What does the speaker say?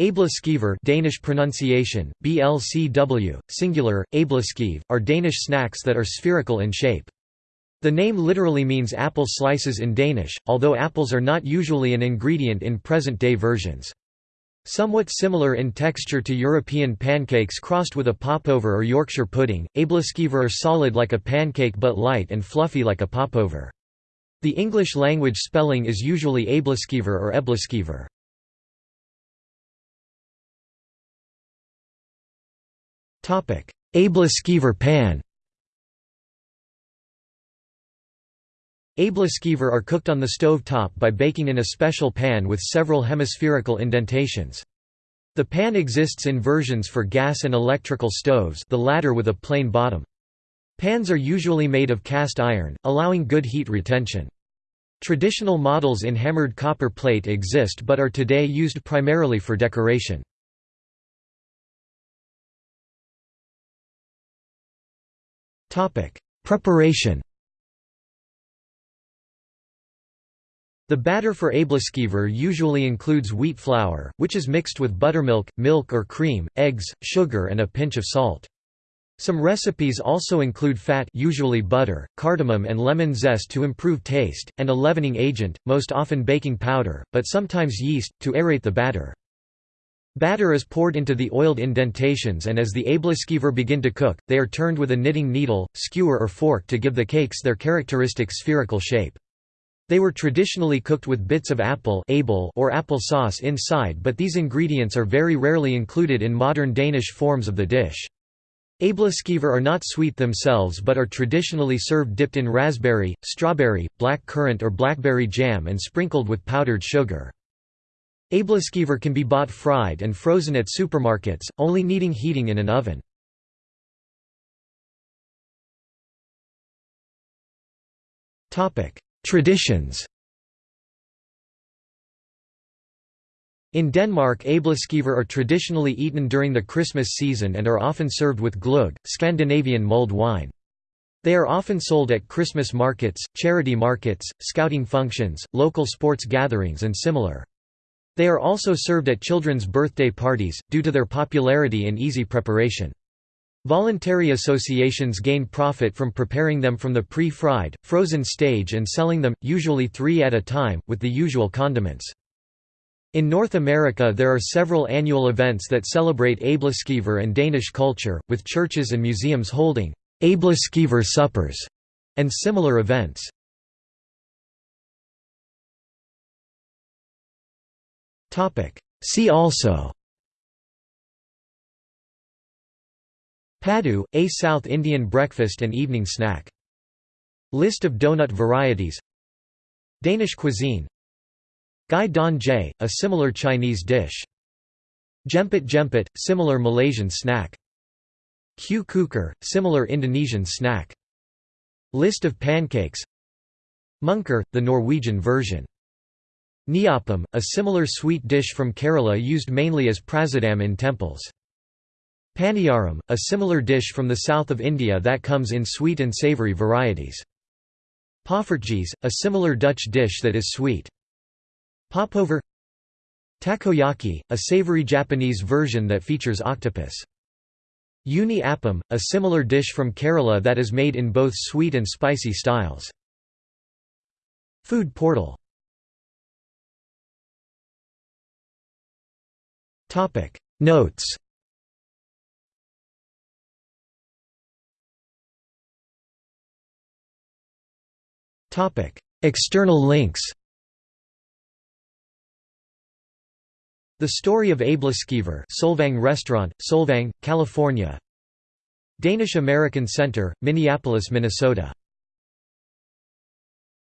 Æbleskiver Danish pronunciation, BLCW, singular, æbleskive, are Danish snacks that are spherical in shape. The name literally means apple slices in Danish, although apples are not usually an ingredient in present-day versions. Somewhat similar in texture to European pancakes crossed with a popover or Yorkshire pudding, æbleskiver are solid like a pancake but light and fluffy like a popover. The English language spelling is usually æbleskiver or ebleskiver. Æbleskiver pan Æbleskiver are cooked on the stove top by baking in a special pan with several hemispherical indentations. The pan exists in versions for gas and electrical stoves the latter with a plain bottom. Pans are usually made of cast iron, allowing good heat retention. Traditional models in hammered copper plate exist but are today used primarily for decoration. Preparation The batter for æbleskiver usually includes wheat flour, which is mixed with buttermilk, milk or cream, eggs, sugar and a pinch of salt. Some recipes also include fat usually butter, cardamom and lemon zest to improve taste, and a leavening agent, most often baking powder, but sometimes yeast, to aerate the batter. Batter is poured into the oiled indentations and as the æbleskiver begin to cook, they are turned with a knitting needle, skewer or fork to give the cakes their characteristic spherical shape. They were traditionally cooked with bits of apple or apple sauce inside but these ingredients are very rarely included in modern Danish forms of the dish. Æbleskiver are not sweet themselves but are traditionally served dipped in raspberry, strawberry, black currant or blackberry jam and sprinkled with powdered sugar. Æbleskiver can be bought fried and frozen at supermarkets, only needing heating in an oven. Traditions In Denmark æbleskiver are traditionally eaten during the Christmas season and are often served with gløgg, Scandinavian mulled wine. They are often sold at Christmas markets, charity markets, scouting functions, local sports gatherings and similar. They are also served at children's birthday parties, due to their popularity and easy preparation. Voluntary associations gain profit from preparing them from the pre-fried, frozen stage and selling them, usually three at a time, with the usual condiments. In North America there are several annual events that celebrate Æbleskiver and Danish culture, with churches and museums holding Æbleskiver suppers and similar events. See also Paddu, a South Indian breakfast and evening snack. List of donut varieties Danish cuisine Gai Don a similar Chinese dish. Jemput Jemput, similar Malaysian snack. Q Kuker, similar Indonesian snack. List of pancakes Munker, the Norwegian version Neyyappam, a similar sweet dish from Kerala used mainly as prasadam in temples. Paniyaram, a similar dish from the south of India that comes in sweet and savoury varieties. Poffertjes, a similar Dutch dish that is sweet. Popover Takoyaki, a savoury Japanese version that features octopus. Unniyappam, a similar dish from Kerala that is made in both sweet and spicy styles. Food portal Topic. Notes. Topic. External links. The Story of Æbleskiver Solvang Restaurant, Solvang, California. Danish American Center, Minneapolis, Minnesota